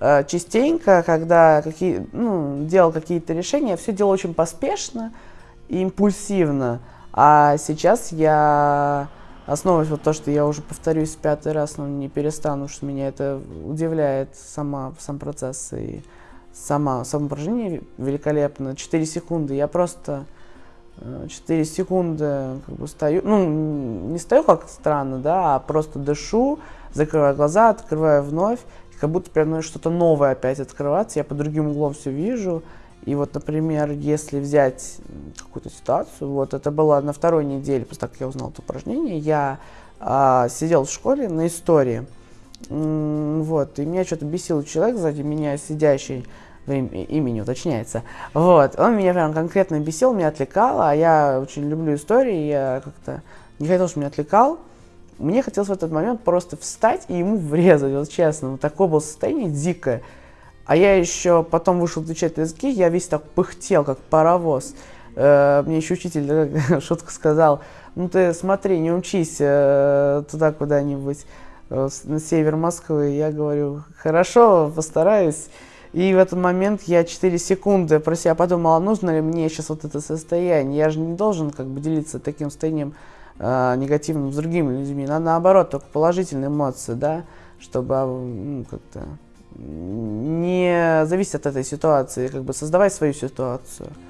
э, частенько, когда какие, ну, делал какие-то решения, все делал очень поспешно и импульсивно. А сейчас я основываясь вот то, что я уже повторюсь пятый раз, но не перестану, что меня это удивляет сама, сам процесс и сама, само упражнение великолепно. 4 секунды, я просто 4 секунды как бы стою, ну, не стою как странно, да, а просто дышу, закрываю глаза, открываю вновь, как будто прям что-то новое опять открываться, я по другим углом все вижу. И вот, например, если взять какую-то ситуацию, вот это было на второй неделе, после того, как я узнал это упражнение, я а, сидел в школе на истории, вот, и меня что-то бесил человек сзади меня, сидящий, имени уточняется. Вот, он меня прям конкретно бесил, меня отвлекал, а я очень люблю истории, я как-то не хотел, чтобы меня отвлекал. Мне хотелось в этот момент просто встать и ему врезать, вот честно. Вот такое было состояние дикое. А я еще потом вышел отвечать на языки, я весь так пыхтел, как паровоз. Э, мне еще учитель шутку сказал, ну ты смотри, не учись э, туда куда-нибудь, э, на север Москвы. Я говорю, хорошо, постараюсь. И в этот момент я 4 секунды про себя подумала, нужно ли мне сейчас вот это состояние. Я же не должен как бы делиться таким состоянием э, негативным с другими людьми. Надо наоборот, только положительные эмоции, да, чтобы а, ну, как-то не зависеть от этой ситуации, как бы создавать свою ситуацию.